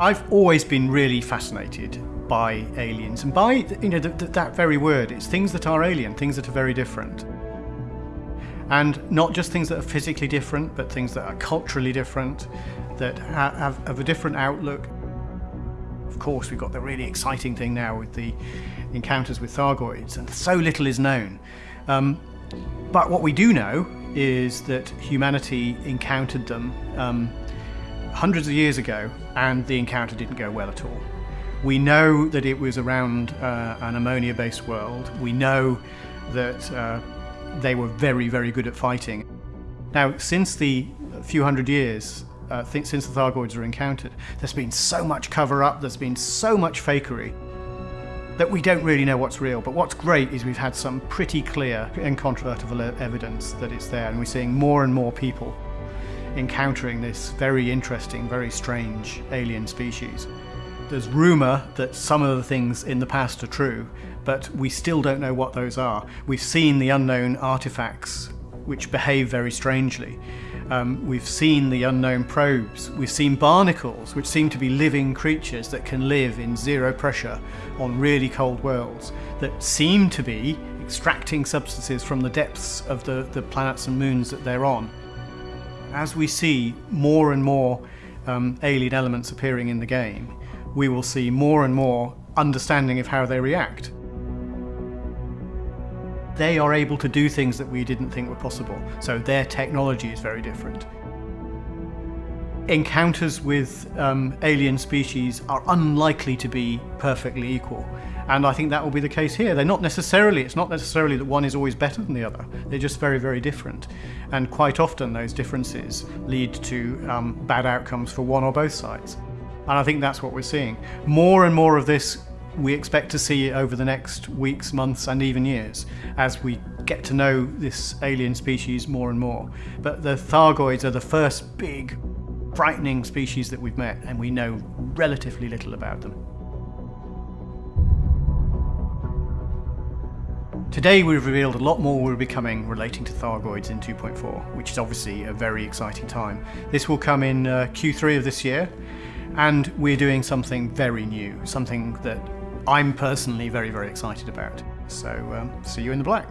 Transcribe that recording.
I've always been really fascinated by aliens and by you know the, the, that very word. It's things that are alien, things that are very different. And not just things that are physically different, but things that are culturally different, that ha have, have a different outlook. Of course, we've got the really exciting thing now with the encounters with Thargoids, and so little is known. Um, but what we do know is that humanity encountered them um, hundreds of years ago and the encounter didn't go well at all. We know that it was around uh, an ammonia-based world. We know that uh, they were very, very good at fighting. Now, since the few hundred years uh, since the Thargoids were encountered, there's been so much cover-up, there's been so much fakery that we don't really know what's real. But what's great is we've had some pretty clear, and incontrovertible evidence that it's there, and we're seeing more and more people encountering this very interesting, very strange alien species. There's rumour that some of the things in the past are true, but we still don't know what those are. We've seen the unknown artifacts which behave very strangely. Um, we've seen the unknown probes. We've seen barnacles, which seem to be living creatures that can live in zero pressure on really cold worlds, that seem to be extracting substances from the depths of the, the planets and moons that they're on. As we see more and more um, alien elements appearing in the game, we will see more and more understanding of how they react. They are able to do things that we didn't think were possible, so their technology is very different. Encounters with um, alien species are unlikely to be perfectly equal. And I think that will be the case here. They're not necessarily, it's not necessarily that one is always better than the other. They're just very, very different. And quite often those differences lead to um, bad outcomes for one or both sides. And I think that's what we're seeing. More and more of this we expect to see over the next weeks, months, and even years as we get to know this alien species more and more. But the Thargoids are the first big, frightening species that we've met, and we know relatively little about them. Today we've revealed a lot more will be coming relating to Thargoids in 2.4, which is obviously a very exciting time. This will come in uh, Q3 of this year, and we're doing something very new, something that I'm personally very, very excited about. So um, see you in the black.